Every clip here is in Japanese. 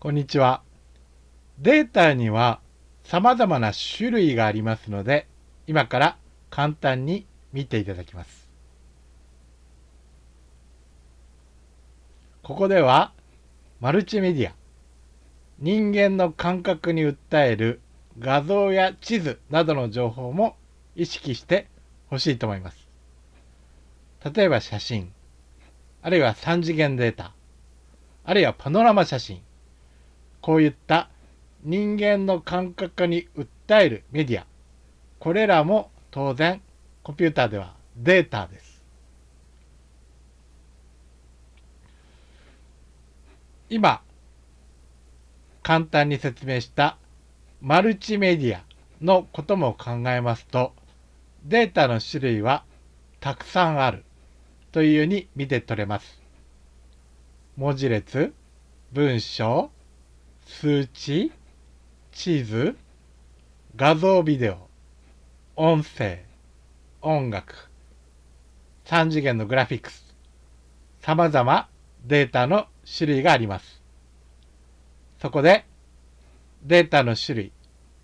こんにちは。データには様々な種類がありますので、今から簡単に見ていただきます。ここでは、マルチメディア、人間の感覚に訴える画像や地図などの情報も意識してほしいと思います。例えば写真、あるいは3次元データ、あるいはパノラマ写真、こういった人間の感覚に訴えるメディア、これらも当然コンピューターではデータです。今、簡単に説明したマルチメディアのことも考えますと、データの種類はたくさんあるというように見て取れます。文字列、文章、数値、地図、画像ビデオ、音声、音楽、3次元のグラフィックス、様々データの種類があります。そこでデータの種類、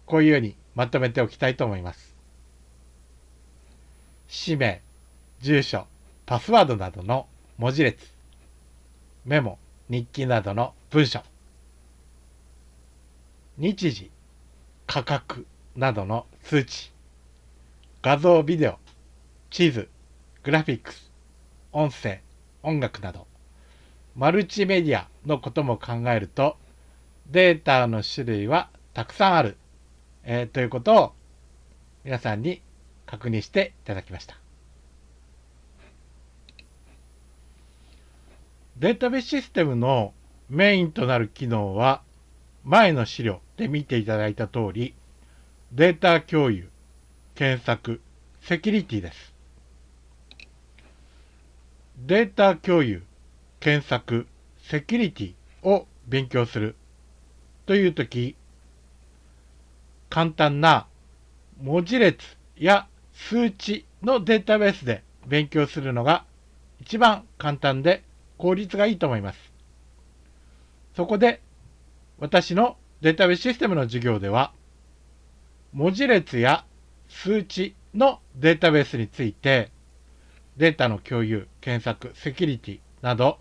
こういうようにまとめておきたいと思います。氏名、住所、パスワードなどの文字列、メモ、日記などの文書、日時、価格などの数値、画像、ビデオ、地図、グラフィックス、音声、音楽など、マルチメディアのことも考えると、データの種類はたくさんある、えー、ということを皆さんに確認していただきました。データベースシステムのメインとなる機能は前の資料で見ていただいた通り、データ共有、検索、セキュリティです。データ共有、検索、セキュリティを勉強するというとき、簡単な文字列や数値のデータベースで勉強するのが一番簡単で効率がいいと思います。そこで私のデータベースシステムの授業では、文字列や数値のデータベースについて、データの共有、検索、セキュリティなど、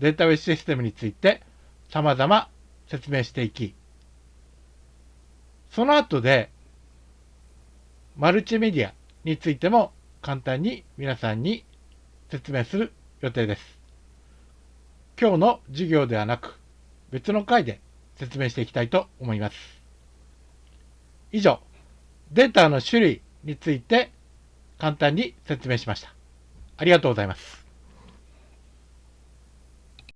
データベースシステムについて様々説明していき、その後で、マルチメディアについても簡単に皆さんに説明する予定です。今日の授業ではなく、別の回で説明していきたいと思います。以上、データの種類について簡単に説明しました。ありがとうございます。